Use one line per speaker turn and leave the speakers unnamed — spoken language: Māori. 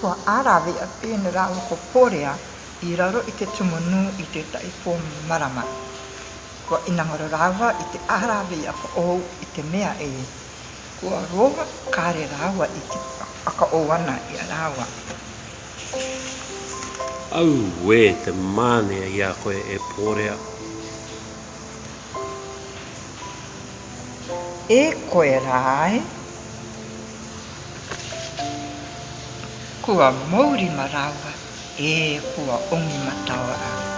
Kua arawe a pēne o ko pōrea i raro i te tumunu i te taipō marama. Kua inangara rāua i te arawe a ka ou i te mea e. Kua roa
kāre rāua i te aka ouana i a rāua.
Au we te mānea i a koe e pōrea
e koe rāe. Kua mauri marawa e
kua ongi matawa au.